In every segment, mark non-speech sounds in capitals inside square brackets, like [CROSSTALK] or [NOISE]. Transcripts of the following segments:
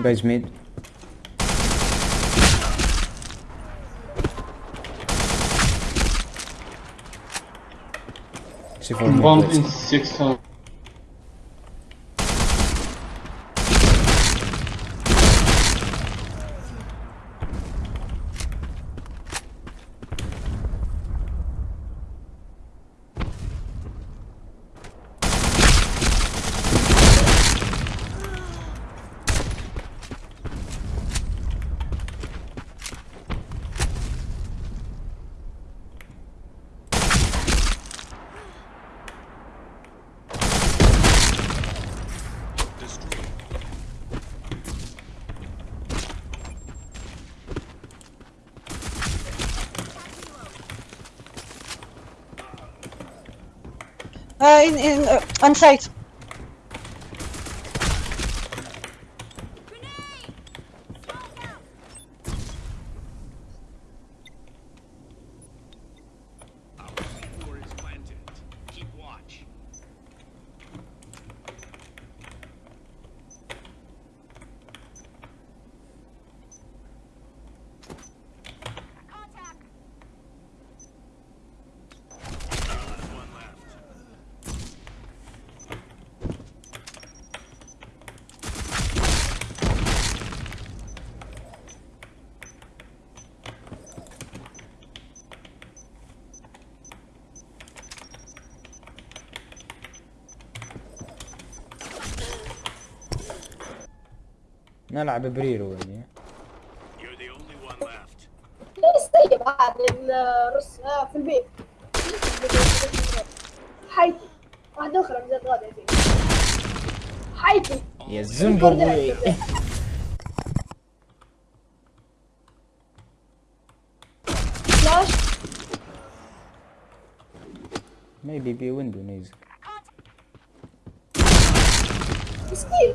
Guys mid. C4 in 600. Uh, in, in, uh, on site. نلعب بريرو يعني. ليش طيب عاد الرس آه في البيت. حيتي. من حيتي. يا زنبوي فلاش [LAUGHS] maybe be window نيزك مسكين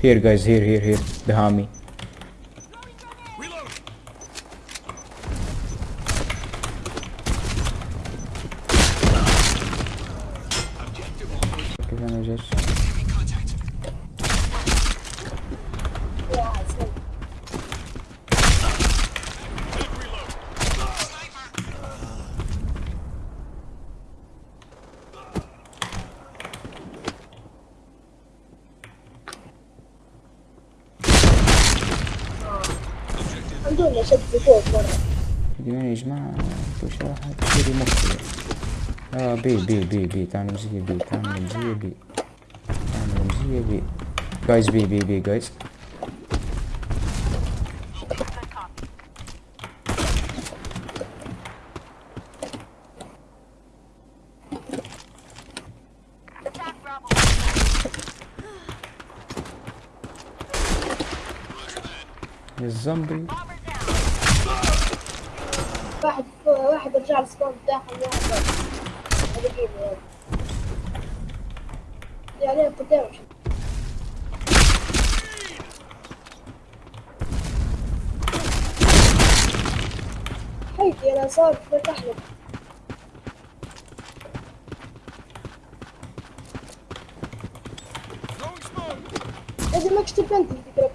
here guys here here here behind me. Objective الحمد لله شد في فوق مرة اليوم يا جماعة كل شيء واحد يشتري مخي اه بي بي بي بي تعال مزية بي تعال مزية بي تعال مزية بي جايز بي بي بي جايز يا الزومبي واحد واحد رجع السبام بتاعهم واحد هذا يعني قدامه حيتي أنا صار فتح لك لازم ما تكتب انت الفكرة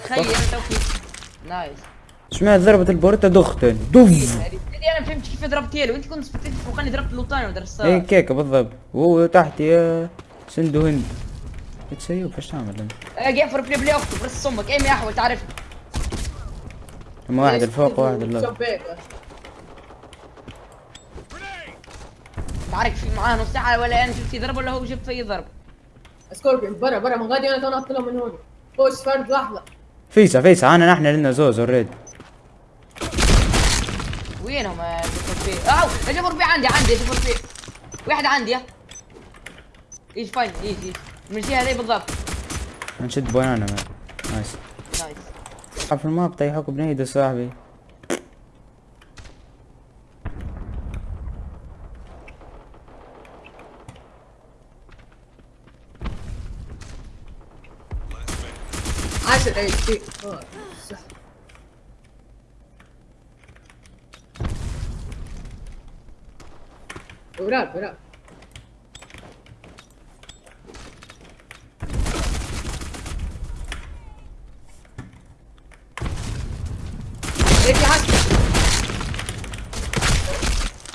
i'm going نايس. سمعت ضربة البورتا دختن. هذه أنا ما فهمتش كيف ضربتي له أنت كنت سبتيت فوقاني ضربت لوطاني ودرست هيك هيك بالضبط. وهو تحت يا سندو هند تسيب إيش تعمل أنت؟ أجي فور بلاي بلاي اخته برس أمك ايمي احول تعرف. أما واحد الفوق وواحد اللي شبيك تعرف في معاه نص ساعة ولا أنا جبت ضرب ولا هو جاب في ضرب. سكوربيون برا برا. من غادي أنا تنط له من هون. خش فرد لحظة. فيسا فيسا أنا نحن لنا زوز اوريدي وينهم يا أو جفر بي عندي عندي جفر بي واحد عندي يا. إيش فاين إيش إيش؟ من الجهه هذي بالضبط. نشد بنانا نايس. نايس. في الماب طيحوك بنيدة صاحبي. I oh, up, up?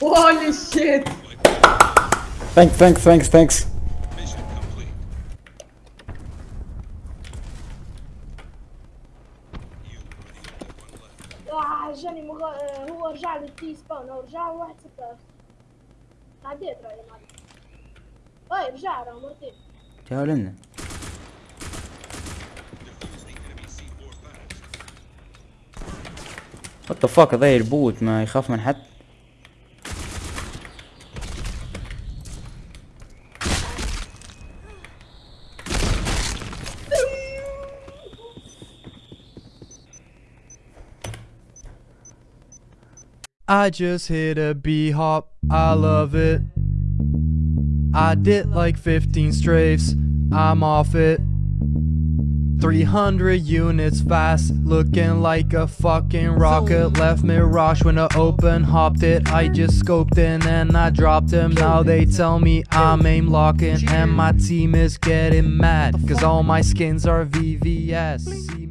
Holy shit! Thanks, thanks, thanks, thanks. جاني مغ... آه، هو رجع لي تي سباون هو رجع واحد ستة عديت رأيي معي أي رجع راه مرتين. تعال لنا. Defuse the enemy C4 fast. وات ذا فاك هذا البوت ما يخاف من حد. I just hit a B hop, I love it. I did like 15 strafes, I'm off it. 300 units fast, looking like a fucking rocket. Left Mirage when I open hopped it. I just scoped in and I dropped him. Now they tell me I'm aim locking, and my team is getting mad. Cause all my skins are VVS.